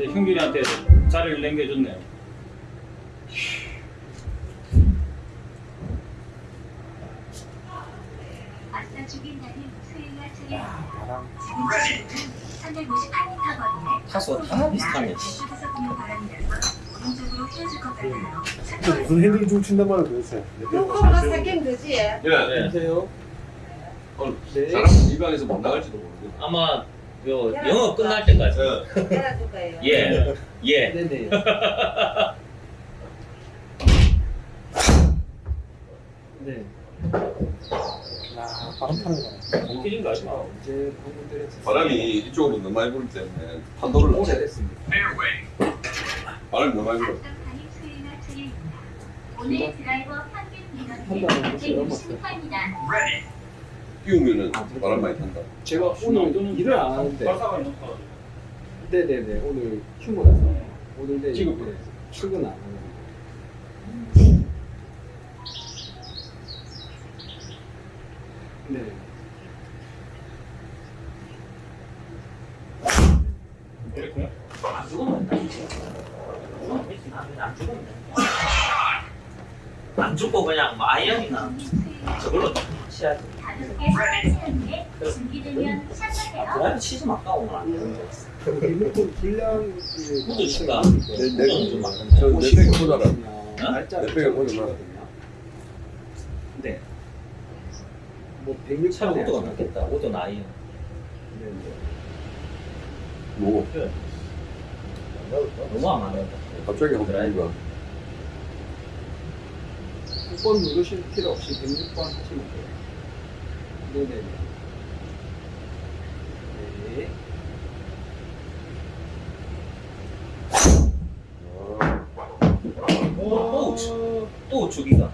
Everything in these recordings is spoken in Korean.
이제 형균이한테 자리를 남겨줬네요. 아싸 죽인다는 수행할 차례 바람. 지금 시간은 358m 거리에 타소 다 비슷하네. 근데 무슨 핸들이 좀 친단 말이야 도대체. 요거보다 사긴 되지. 예. 네. 안녕하세요. 오늘 네. 사람 입양해서 못 나갈지도 모르겠네. 아마 요 영어 끝날 때까지. 거예요. 예. 예. 네네. 네. 야 바람 타는 거네. 공기진 거 아니야? 방금 때렸어? 바람이 이쪽으로 너무 많이 불기 때문에 판도를 낮춰야 돼. 됐습니다. 바람이 너무 많이 불어. 오늘 드라이버 평균 무슨 160m입니다. 끼우면은 바람 많이 탄다. 제가 오늘 일을 안 하는데. 네네네 오늘 휴무라서 오늘 내일 지금 네, 출근 안 하는. 네. 안 죽으면 안 죽으면 돼. 안 죽고 그냥 뭐 아이언이나 저걸로 치야지. 개 설치하는데 준비되면. 드라이브 치지 마. 아까워 안. 리모컨 불량 후드 치가. 내- 내- 후드는 좀 막는데. 저 내백이 보자라. 날짜 내 백에 보자. 근데 뭐 106. 차라리 후드가 낫겠다. 후드는 아이언. 뭐 너무 안 맞는다. 갑자기 드라이브. 6번 누르실 필요 없이 106번 하시면 돼요. 네네네. 네. 또, 우- 또 우측이다.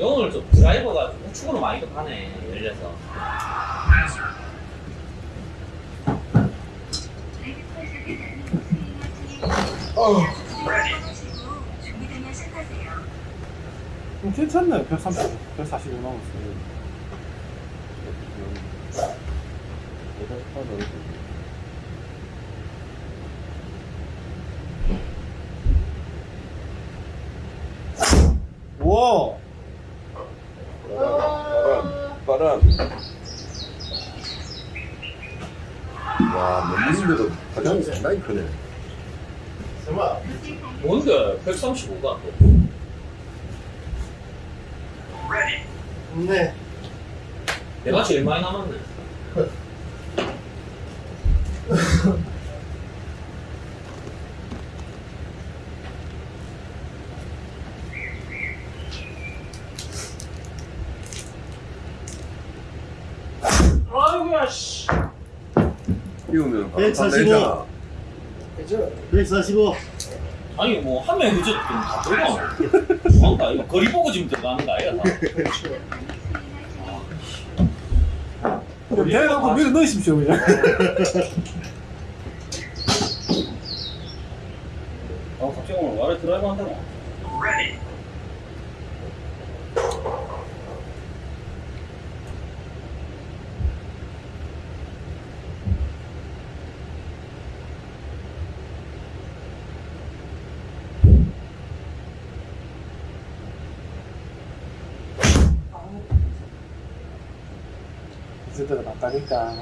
오늘 좀 드라이버가 우측으로 많이 가네, 열려서. 준비되면 시작하세요. 좀 괜찮네. 130, 145 남았어요. 우와! 바람, 바람. 와, 맨물인데도 가장이 상당히 크네. 뭔데, 135가 네. 내가 제일 많이 남았네. 아이고야 씨. 바람 145. 내잖아. 그죠? 145. 아니, 뭐, 한 명이 그저 좀다 들어가. 뭔가, 이거 거리 보고 지금 들어가는 거 아니야, 다. 그럼 배워갖고 밀어 넣으십시오, 그냥. 아 갑자기 오늘 와래 드라이브 한다고. 차례입니다.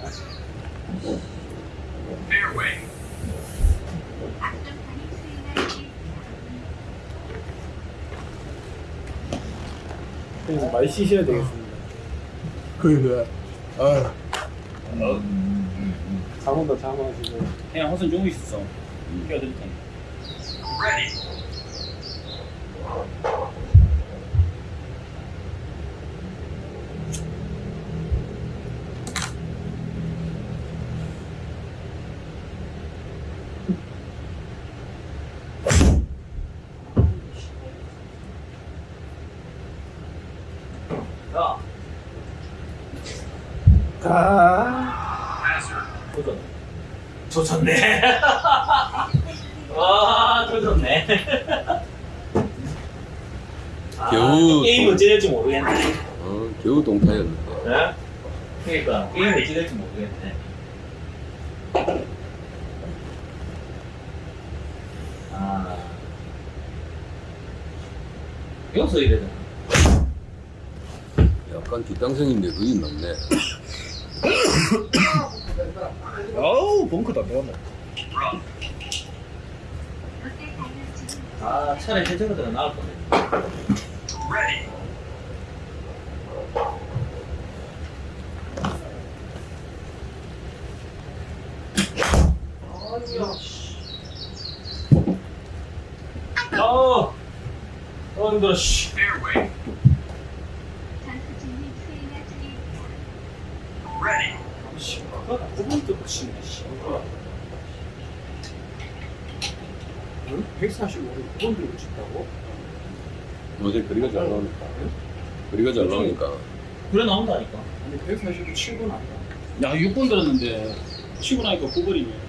형님 많이 쉬셔야 되겠습니다. 그래. 아, 잠온다, 잠하시고. 그냥 허선 좀 있었어. 끼어들 테니. 야, 게임을 찍을지 모르겠네. 아. 여기서 이래 되나? 약간 뒷땅생인데 그게 낫네. 아우, 벙크다, 배웠네. 아, 차라리 해적으로 나올 거네. 어, 힘들어, 씨. 전투 중인 수행할 중입니다. 씨, 그거 구분도 붙이네, 씨. 145를 9번 들고 친다고? 요새 거리가 잘 나오니까. 거리가 잘 나오니까. 그래 나온다니까. 아니 145 7번 안다. 야, 6번 들었는데, 치고 나니까 9번이네.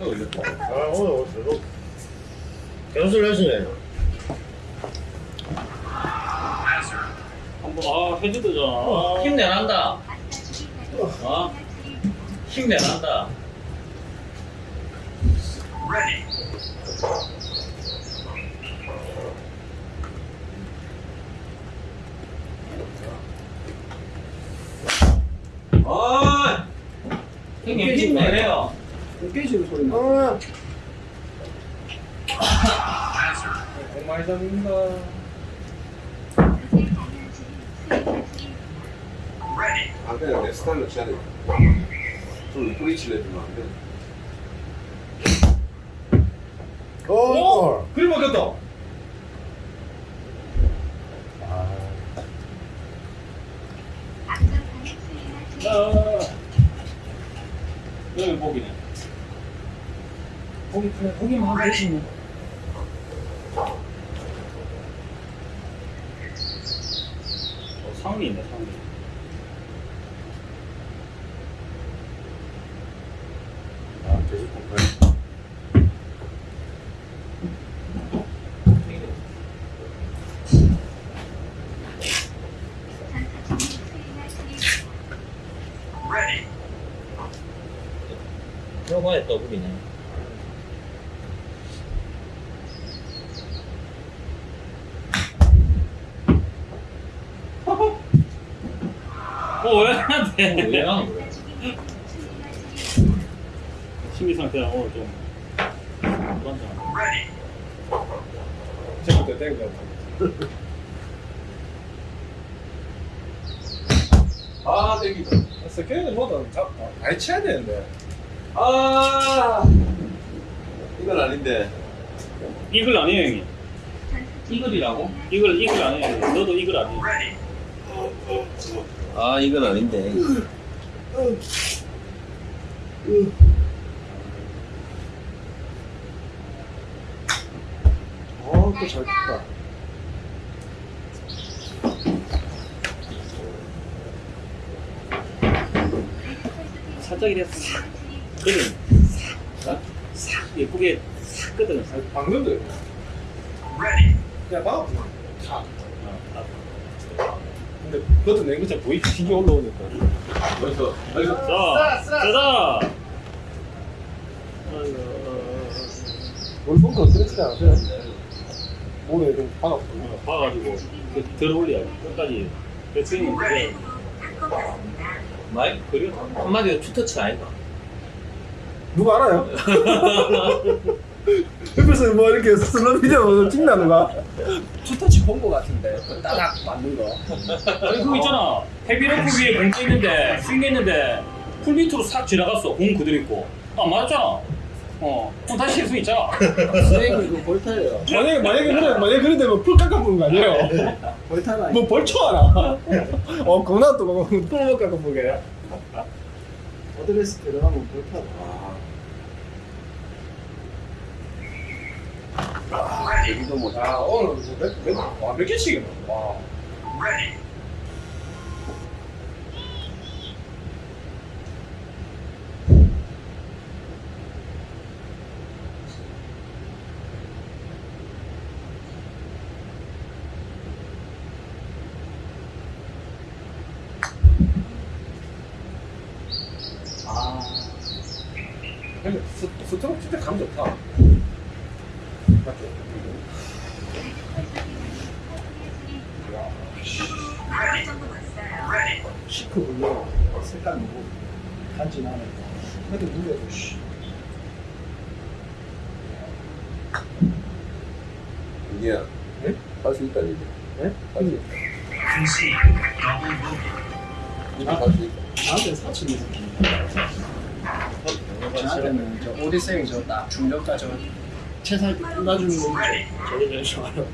아 오늘 계속 연습을 하시네. 한 번, 아, 해주드잖아. 아, 힘내란다. 어? 힘내란다. 아, 형님 힘내래요. 깨지는 소리 나. 어. 공 많이 잡는다. 안 그냥 내 스타일로 쳐야 돼. 좀 뿌리치려 해주면 안 돼. 어. 그림 먹겠다. 앞전방에 수행할 중입니다. 아, 여기 보기네. 그냥 거기만 하면 되지. 어, 상위 있네, 상위. 아, 수행할 중입니다. 들어봐야 더블이네. 어, 마스터 주기까지 수행할 중입니다. 심리 상태가 오늘 좀. 불안정하네. 제부터 땡겨. 아, 땡기다. 스케일은 뭐든 잡, 아, 많이 쳐야 되는데. 아, 이건 아닌데. 이글 아니에요, 형님. 이글이라고? 이글, 이글 아니에요. 너도 이글 아니에요. 아, 이건 아닌데. 어, 또잘 쳤다. 살짝 이래 싹, 그림. 싹, 싹, 예쁘게 싹 끄덕여. 방금도. 야, 봐. 다. 근데 그것도 내 글자 보이기 신기 올라오니까. 벌써, 벌써. 자, 자자. 올 벙커 그렇지 않으세요? 몸에 좀 박았고. 어, 봐가지고 그들 올려야 돼. 끝까지. 배트닝 그래. 마이 그려. 한마디로 투터치 아이가. 누가 알아요? 옆에서 뭐 이렇게 슬로 비디오 찍나는 거? 투터치 본 거 같은데 따닥 맞는 거. 아니 그거 있잖아. 헤비로프 위에 공 찍는데 스윙했는데 풀 밑으로 싹 지나갔어. 공 그대로 있고. 아 맞았잖아. 어. 그럼 다시 칠수 있잖아. 스윙이 그 볼타예요. 만약에 만약에 그래 만약에 그런데 뭐풀 깎아 보는 거 아니에요? 볼타나. 뭐 벌초 하나? 어 그거나 또풀 깎아 보게. 어드레스 들어가면 볼타. 여기도 뭐. 아 오늘 몇몇 개씩이나? 와. 아. 근데 스- 스트로크 진짜 감 좋다. chic blue 색깔 너무 간지나네. 근데 물려도 씨. 이게 네? 할수 있다 이게. 네? 할수 있다. 이거 할수 있다. 나한테 사춘이 나한테는 저 오디세이 저딱 중저가 저 뜯어주는 거 저게 제일 좋아요.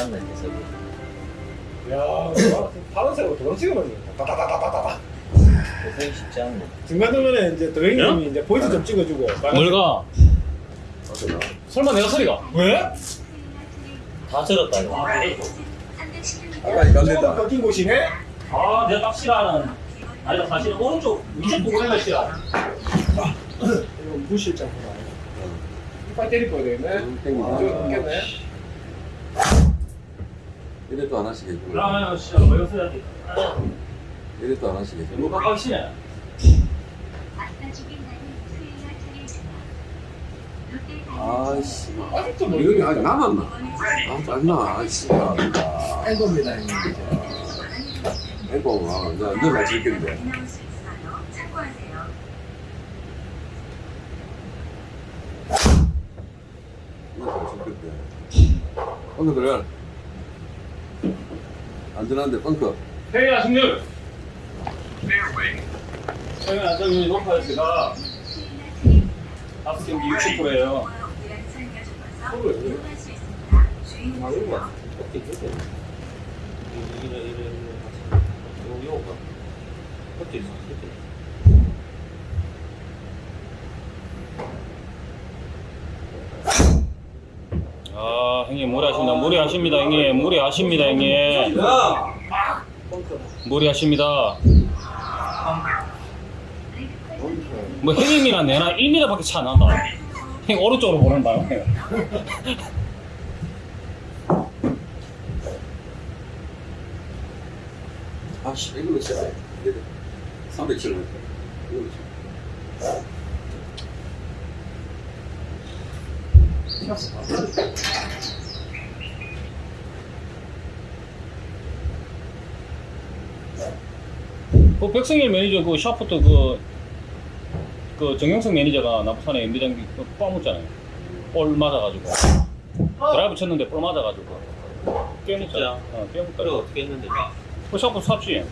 않네, 대세기. 야, 파란색으로 도장 거. 따다다다다다. 대세기 쉽지 않네. 중간 중간에 이제 드레인님이 이제 포인트 좀 찍어주고. 뭘 가? 어쩌나. 설마 내가 소리가? 왜? 다 절었다, 이거. 아까 이거 안 된다. 꺾인 곳이네. 아 내가 딱 싫어하는 아니다 사실 오른쪽 위쪽 보고가 싫어 이거 무실장 보다. 이빨 때릴 거야 되겠네. 음, 땡기네. 아, 겠네 이래도 하나씩 해주고. 그러면 씨발 뭐 이거 돼 이래도 하나씩 이거 해주고. 깜빡이 시네 아싸 죽인다는 수혜가 차례입니다. 롯데 아이씨. 아직도 뭐 이거 아직 남았나? 아. 아이씨. 뺀 겁니다, 형님. 앵꼬 아, 나. 나올 수 있어요. 참고하세요. 너가 즐긴데. 벙커 들어가. 안전한데 벙커. 회의야 승률 최근 안정률이 높아요 제가 다섯 경기 60%예요 이용할 수 있습니다. 주인 어떻게 이래, 이래, 이래, 이래. 요, 요, 봐. 어떻게 있어, 어떻게. 아 형님 무리하십니다. 무리하십니다 형님. 무리하십니다 형님. 무리하십니다. 뭐 형님이랑 내나 1m밖에 차 안 난다. 형 오른쪽으로 보낸다 형. 아씨 이걸로 쳐야 돼. 300km. 이걸로 쳐. 그 백승일 매니저 그 샤프트 그, 그 정영석 매니저가 나부산에 그 빠묻잖아요. 볼 맞아가지고. 드라이브 쳤는데 볼 맞아가지고. 깨묻자. 어, 깨묻다. 그래, 어떻게 했는데. 그 샤프트 삽지.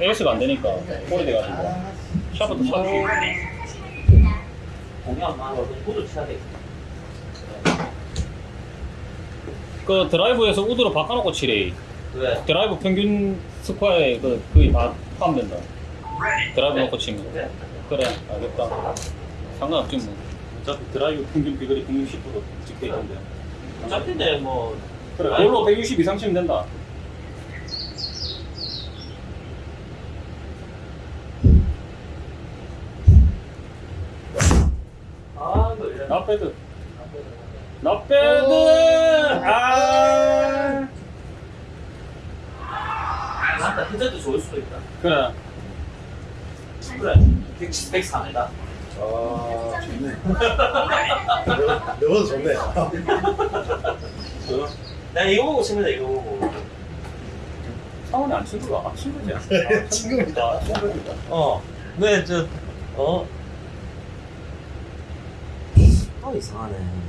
AS가 안 되니까. 볼이 돼가지고. 샤프트 삽지. 공연 많아. 구도 쳐야 돼. 그 드라이브에서 우드로 바꿔놓고 치래. 왜? 드라이브 평균 스코어에 그, 거의 다 포함된다. 드라이브 놓고 치면. 그래? 그래, 알겠다. 상관없지 뭐. 어차피 드라이브 평균 비거리 160% 찍혀 있는데. 어차피 근데 뭐, 그래, 그걸로 160 이상 치면 된다. 아, 이거 이래. 나빼드. 스펙 4m. 아, 좋네. 너보다 좋네. 어? 나 이거 보고 친구다, 이거 보고. 상원이 안 친구가, 아, 친구지. 아, 친구입니다. 친구입니다. 어. 네, 저, 어. 또 이상하네.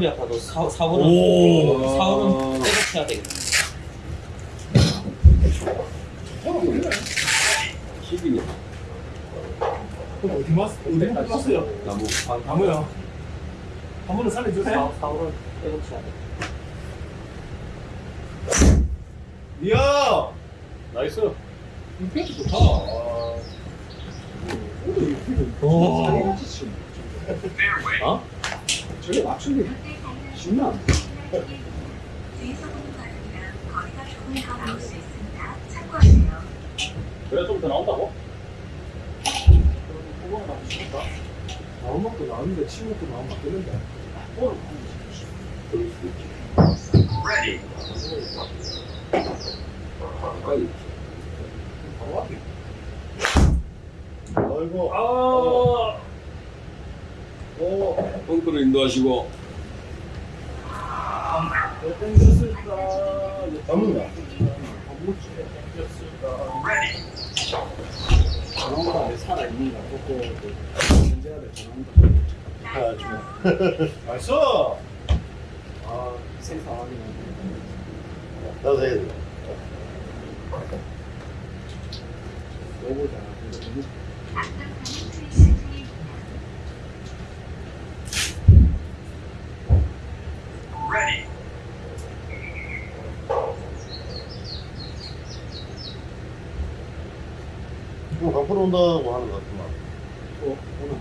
허리 아파도 사, 사월은 오. 사월은 빼곡해야 되겠다. 어디 갔어? 어디 갔어요? 나무. 아, 가무요. 한 번은 살려주세요. 사, 사월은 빼곡해야 돼. 이야. 나이스. 이렇게 좋다. 오. 어? 저게 맞추기 더. 참고하세요. 그래, 좀더 나온다고? 나온 것도 나왔는데 친 것도 나오면 가까이. 바로 앞에. 아이고. 아. 오. 펑크를 인도하시고. 살아있는가 내 전원보다 아. 나도 해야 돼. 요거잖아. 앞서가는 트위치 중입니다. 뭐 강프로 온다고 하는 것 같구만. 어, 오늘.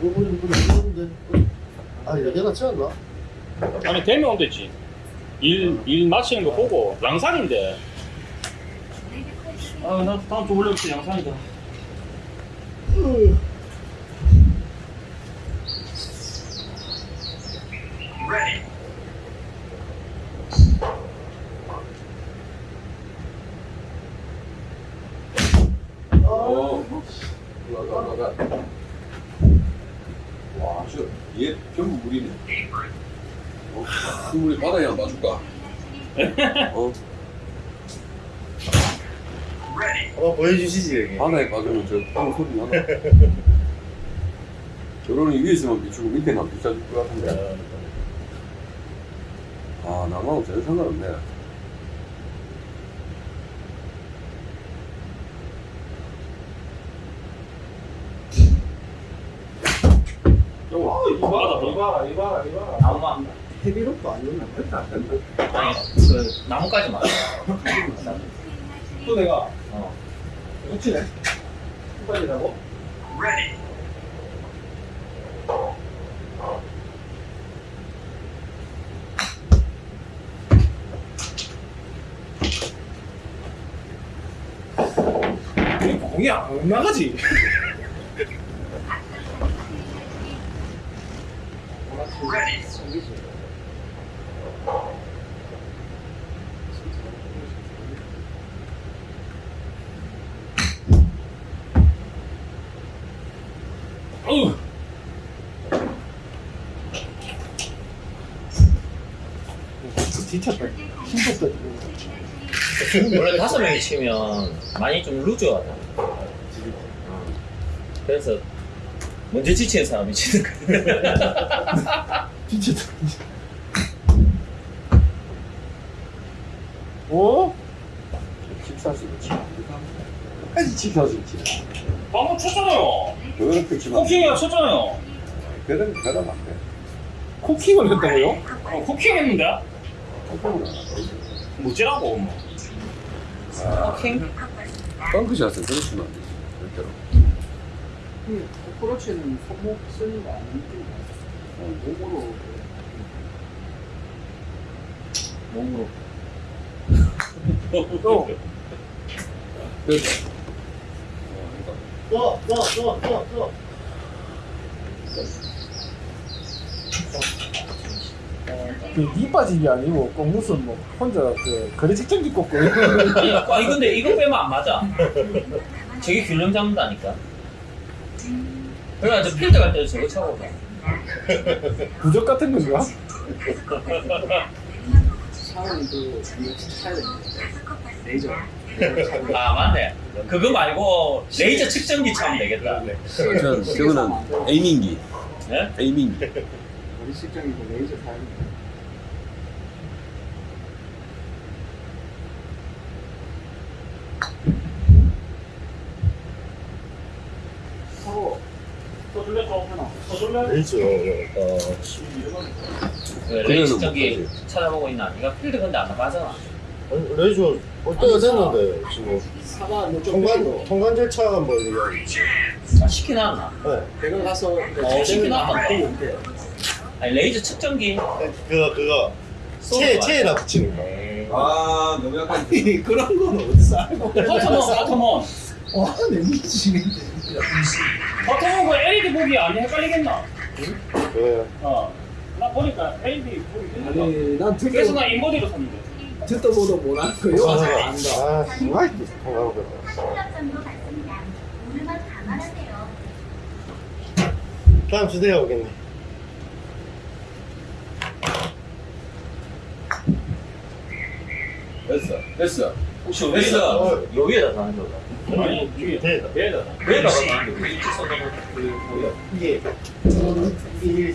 뭐, 뭐, 뭐, 뭐, 뭐, 아, 낫지 않나? 아니, 되면 되지. 일, 일 마치는 거 보고. 양산인데. 아, 나 다음 주 월요일부터 양산이다. 어. 올라 저, 얘 전부 물이네. 어, 그 물이 바다에 안 봐줄까? 어, 한번 보여주시지, 여기. 바다에 봐주면 저 땅 소리 나나? 저거는 위에서만 비추고 밑에만 비춰줄 것 같은데. 아, 나하고 전혀 상관없네. 어, 이봐라, 이봐라. 나무만 헤비롭도 아니었나? 아니 그 나무까지만. 또 내가, 어. 놓치네. 빨리라고? 이 공이 안 나가지. 지쳤다. 힘들다. 원래 다섯 명이 치면 많이 좀 루즈하다. 어. 그래서 먼저 지치는 사람이 치는 거야. 오? 칩사스 그렇지. 아니, 그렇지. 방금 쳤잖아요. 그렇게 치면. 쿠킹이가 쳤잖아요. 그런, 그런 안 돼. 코킹을 했다고요? 어, 쿠킹 했는데? 뭐지라고, 뭐. 킹? 펑크샷은 그렇게 치면 안 되지. 절대로. 어프로치는 손목 쓰는 거 아니지? 몸으로. 몸으로. 또. 또, 또, 또, 또, 또. 그니 빠집이 아니고 꼭 무슨 뭐 혼자 그 거리 측정기 꽂고 아니, 아니 근데 이거 빼면 안 맞아. 저게 균형 잡는다니까. 저 필드 갈 때도 저거 차고 가. 부적 같은 건가? 그 돼. 레이저. 아 맞네. 그거 말고 레이저 측정기 차면 되겠다. 저, 저거는 에이밍기. 네? 에이밍기. 우리 식정이고 레이저 사야 돼. 서로 더 돌려줘. 더 돌려. 레이저 어, 그 레이저 측정기 찾아보고 있나? 네가 필드 근데 안 나가잖아. 아니, 레이저 올 때가 됐는데 지금 뭐좀 통관 통관 절차 뭐 이거 아 시키나? 네. 대강 가서 어, 시키나 안 돼. 아니 레이저 측정기. 그거 그거 체 체에다 붙이는 거. 아, 너무 약간. 그런 건 어디서 알고 버터먼, 버터먼. 와 내 미치겠네 버터먼 그 LED 보기 안 헷갈리겠나? 그래. 어. 나 보니까 LED 보기 되니까. 아니 난 듣도 그래서 나 인버디로 샀는데. 듣도 보도 못하는 거 이거 와서 안다 아, 정말 감안하세요. 다음 주제가 오겠네. 됐어. 됐어. 혹시. 어, 요 위에다 다는 거다. 아니, 위에. 대다. 배에다. 위에다 다는 거. 일치 선언은 그? 이게 이게 이렇게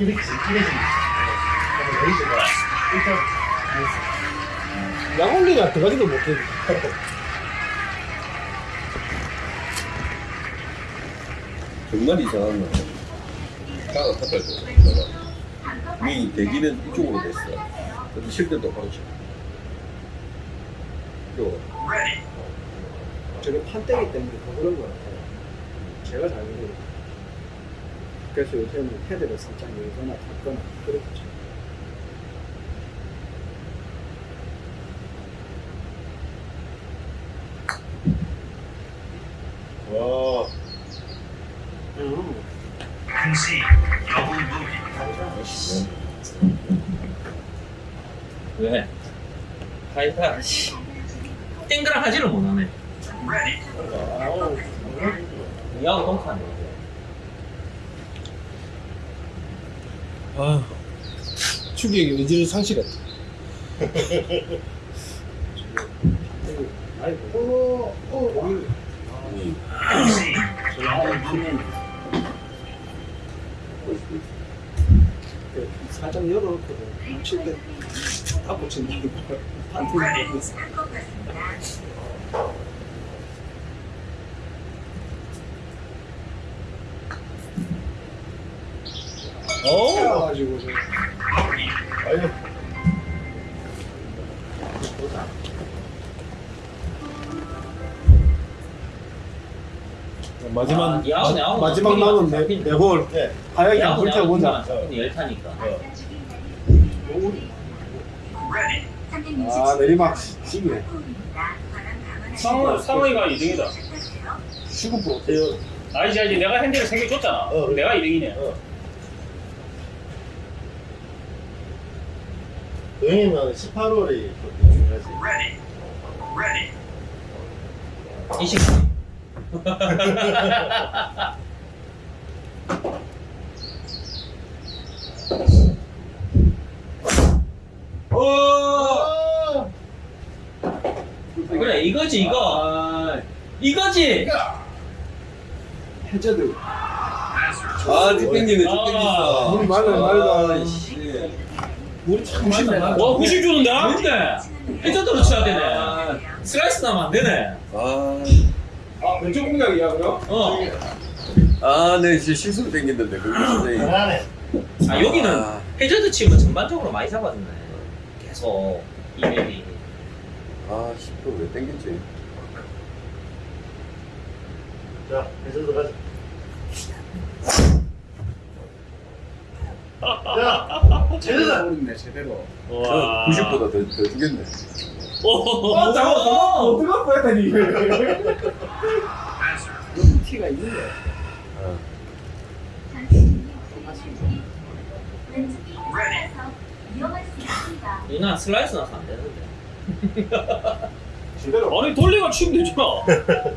이렇게 레이저가 일단 약올리가 들어가지도 못해 정말 이상한 거. 차가 탑에서. 위 대기는 이쪽으로 됐어. 근데 실제 똑바로 쳐. 이쪽으로. 저게 판때기 때문에 더 그런 거 같아요. 제가 잘 모르겠어요 그래서 요새는 헤드를 살짝 열거나 닫거나 그렇게 쳐요 와. 음. 왜? 하이파 씨. 땡그랑 하지를 못하네. 야구 동카네. 아 추기의 의지를 상실했다 아니 홀로 어 살짝 열어놓고 칠 때다 붙인다는 걸 판테기 있어. 오. 가지고 마지막 아, 야구, 야구 마지막 나쁘게 남은. 네, 네홀 네. 야구 한번 불태워보자 열타니까. 아 내리막 시기네 상호, 상호이가 2등이다. 시급 프로. 알지, 알지. 내가 핸들을 3개 줬잖아. 어, 그래. 내가 2등이네. 어. 여행이면 18월이 중요하지. 20. 어! 그래 이거지 이거. 이거지. 해저드 아, 뒷땡기네, 아, 뒷땡기다. 물이 많아 아, 씨. 물이 참 심해 와, 90 주는데? 뭔데? 해저드로 쳐야 되네. 슬라이스 나면 안 되네. 아, 아 왼쪽 공략이야 그럼? 어. 아, 네, 진짜 실수로 땡겼는데, 진짜. 잘하네. 아 여기는 아. 해저드 치면 전반적으로 많이 잡아주네. 계속 이맵이. 아, 10분 왜 땡겼지? 자, 계속 가자. 자, 제대로. 모르겠네 제대로 와. 90보다 더, 더 주겠네. 오. 아 잠깐만 잠깐만 어떡할 뻔했다니 이거 티가 있는 거야 아. 왼쪽이 있어서 위험할 수 있습니다. 누나 슬라이스 나서 안 되는데. 제대로 아니, 돌리가 치면 되잖아.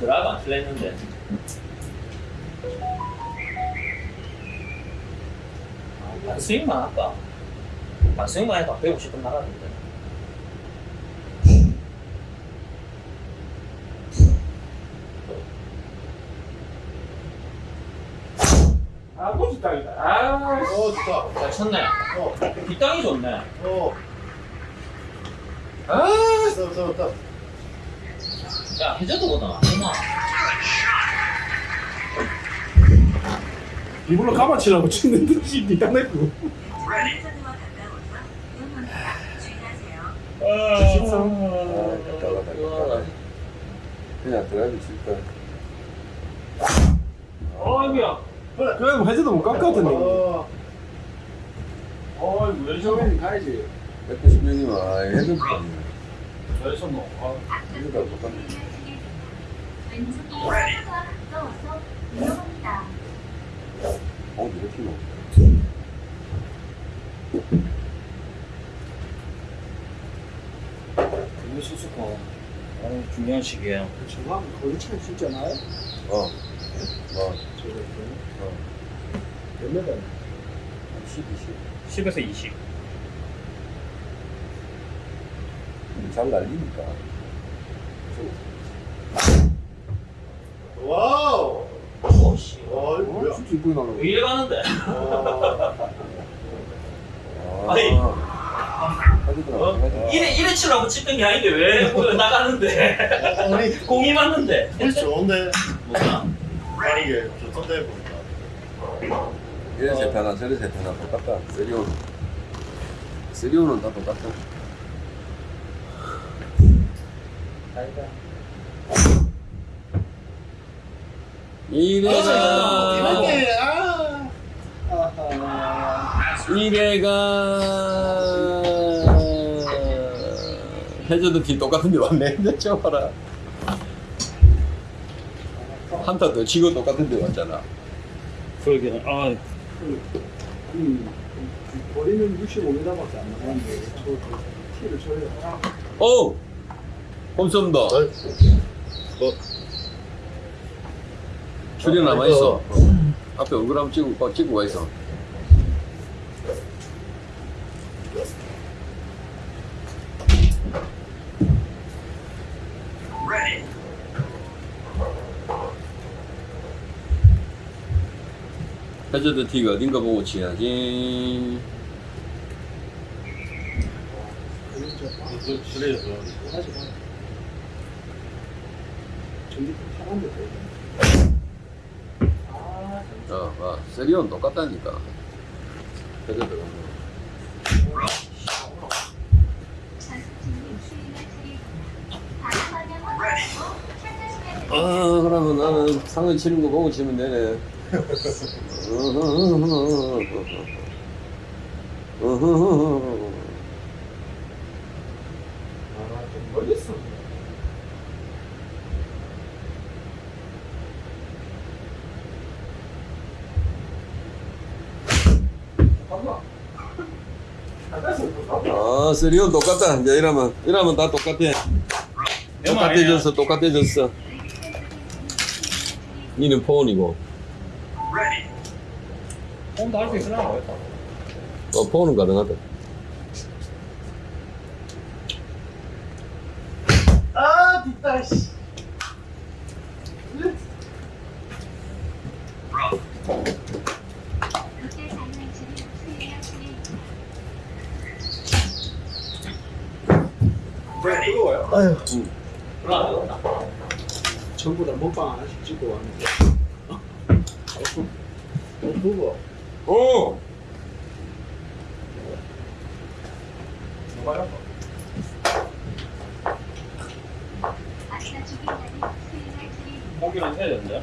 드라이브 안 했는데. 반스윙만 할까? 반스윙만 해도 150분 나가는데. 아 고추 땅이다 아어 좋다 잘 쳤네. 어. 뒷땅이 좋네. 어 아, 좋다 좋다 좋다 야, 해저드보다 낫구 이걸로 가마치라고 치는 듯이. 아, 그냥 드라이브 칠까. 아이고야. 그럼 해줘도 못어 아이고? 처음에는 가야지 190명이면 아, 해도 아니야. 잘 쳤노. 아, 이거다 똑같네. 왼쪽이 산과 가까워서 위험합니다. 어, 이렇게 뭐. 이거 수수고. 어, 중요한. 정확 거리 차이 진짜 나요? 어. 뭐, 저거 어. 몇 메다 10, 20. 10에서 20. 잘 날리니까. 와우 오 씨. 와 이거 뭐야 진짜 이쁘게 나는 왜 이래 가는데? 아. 해주더라, 해주더라. 이래, 이래 치려고 치던 게 아닌데 왜 나가는데? 아니 공이 맞는데. 물 좋은데 뭐가? 아니 이게 좋던데 보니까 이래 세타나 저래 세타나 똑같다. 세리온. 세리온은 다 똑같다. 이래가 아하 이래가 해저드 팀 똑같은데 왔네. 저 봐라. 한타 더 치고 똑같은데 왔잖아. 그러게. 아, 음, 거리는 65m밖에 안 나가는데 티를 쳐요 오! 홈썸다. 뭐 출연 남아 있어. 앞에 얼굴 한번 찍고, 어, 찍고 가 있어. 해저드 티가 어딘가 보고 치야지. 그래서 하지 마 전기 파란데 세리온 똑같다니까. 됩니다. 아, 그러면 나는 상을 치는 거 보고 치면 되네. 아좀 멀리 있어 잠깐만 아, 세리온 똑같다. 이제 이러면, 이러면 다 똑같아. 똑같아졌어, 똑같아졌어. 니는 폰이고, 홈도 할 수 있으려나 모르겠다. 어, 폰은 가능하다. 아 뒷땅 씨 그때 장난치를 수행할 차례입니다. 네, 뜨거워요? 아유 올라가겠다. 전부 다 먹방 하나씩 찍고 왔는데 어 누구 오! 아싸 죽인 날이 수행할 차례입니다. 공기는 해야 되는데.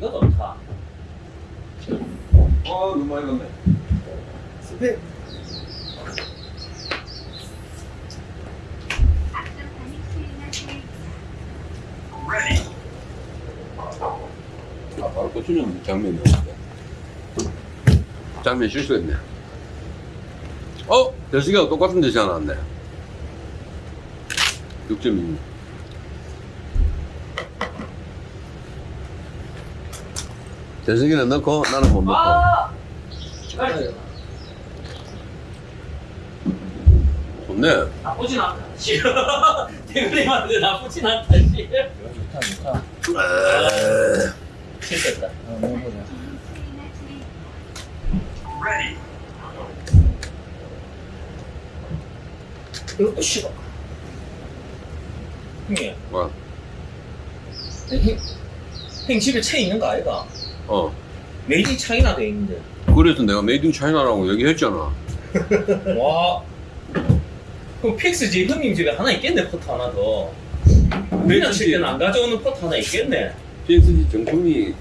이거 좋다. 아, 많이 갔네. 스펙. 아, 바로 꽂혀. 맞추는 장면이었는데. 장면 실수했네. 어? 대승이가 똑같은 데시 하나 왔네. 6.2. 대승이는 넣고 나는 못 넣고. 아! 좋네. 나쁘진 않다. 지금 대그림한테 나쁘진 않다. 씨. 좋다 좋다 실수했다. 어 먹어보자 이것도 싫어. 형님, 와. 형, 형 집에 채 있는 거 아이가? 어. 메이드 인 차이나 돼 있는데. 그래서 내가 메이드 인 차이나라고 얘기했잖아. 와. 그럼 픽스 집 형님 집에 하나 있겠네 포트 하나 더. 그냥 칠 때는 안 가져오는 포트 하나 있겠네. PSG 정품이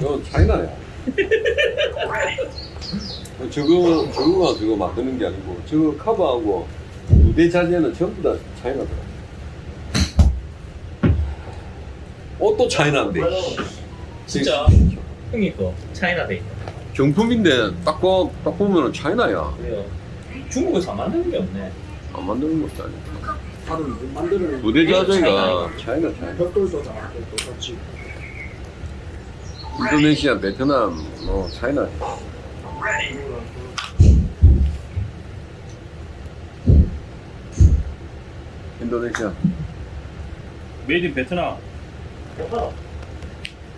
저 차이나야. 저거 저거가 저거 만드는 게 아니고 저거 커버하고 무대 자재는 전부 다 차이나더라. 옷도 차이나인데. 진짜 형님 거 차이나 돼 있네. 정품인데 딱, 보, 딱 보면은 차이나야. 그래요. 중국에서 안 만드는 게 없네. 안 만드는 것도 아니야. 다른 만드는 무대 자재가 차이나 차이나. 벽돌도 다 똑같이 인도네시아, 베트남, 뭐 차이나. 인도네시아. made in 베트남.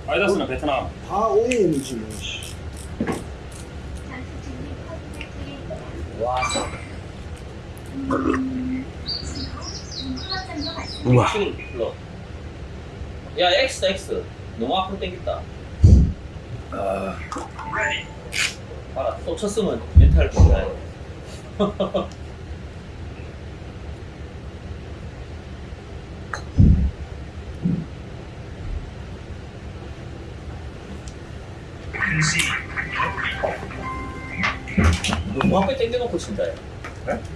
아디다스는 베트남. 다 OEM이지 뭐 씨. 와. 우와. 야 X X 너무 앞으로 당겼다. 아, 봐라 또 쳤으면 멘탈 좋다. 너무 앞에 당겨놓고 친다. 야.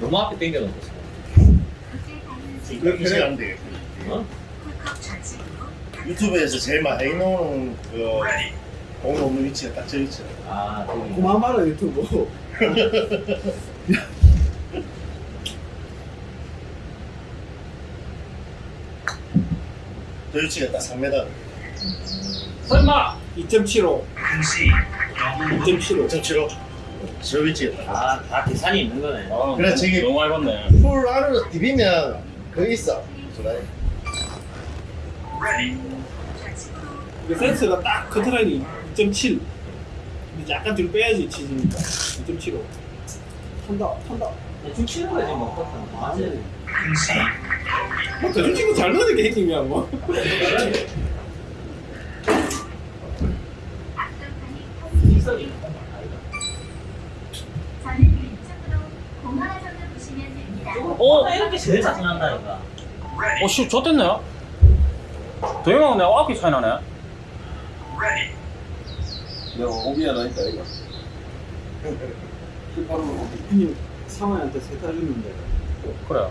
너무 앞에 당겨놓고 친다. 이렇게 안 돼. 어? 유튜브에서 제일 많이 나오는 그공 없는 위치가 딱 저 위치. 아. 그만 말아 유튜브 저 위치가 딱 3m. 설마. 2.75 2.75 2.75. 저 위치가 딱. 아, 다 계산이 있는 거네. 아, 그래, 저기- 너무 많이 봤네. 풀 안으로 디비면 거기 있어. 소라이. 이게 센스가 딱 커트라인이 2.7 근데 약간 뒤로 빼야지 치즈니까 2.75 탄다 탄다 대충 치는 거지, 뭐. 커튼. 맞지? 뭐 대충 치고 잘 넣으니까 행님이야 뭐 기석이. 저는 왼쪽으로 공항에서를 보시면 됩니다. 어, 이렇게 제일 짜증난다니까. 어, 씨, 좆됐네. 도영이하고 내가 아키 차이 나네. 내가 오비 하나 있다, 이거. 18호 오비. 형님 상호한테 세타 줬는데 그래.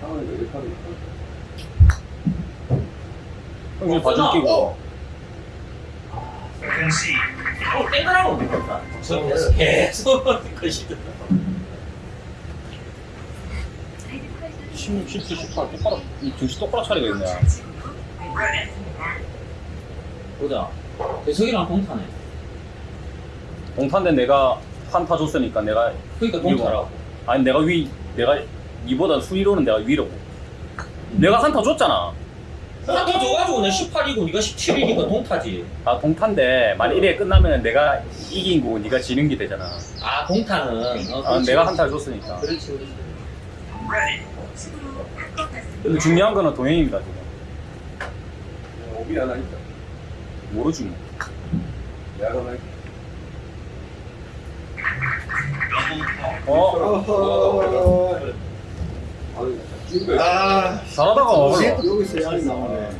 상황이 이렇게 하는 형님 끼고. 어, 땡그라고 못했다. 저 계속, 계속 거시더 16, 17, 18. 똑바로, 이 등시 똑바로 차리고 있네. 보자. 대석이랑 동타네. 동탄데 내가 한타 줬으니까 내가, 그러니까 동타라고. 아니, 내가 위, 내가, 니보다 순위로는 내가 위로고. 내가 한타 줬잖아. 한타 줘가지고 내 18이고 네가 17이니까 동타지. 아, 동탄데, 만약 이래 끝나면 내가 이긴 거고 니가 지는 게 되잖아. 아, 동타는. 어, 아, 그렇지. 내가 한타를 줬으니까. 그렇지, 그렇지. 근데 중요한 거는 동행입니다, 지금. 거. 오비 하나 있다. 모르지 뭐. 내가 하나 있다. 어, 어허 아, 잘하다가. 여기서 양이 나오네?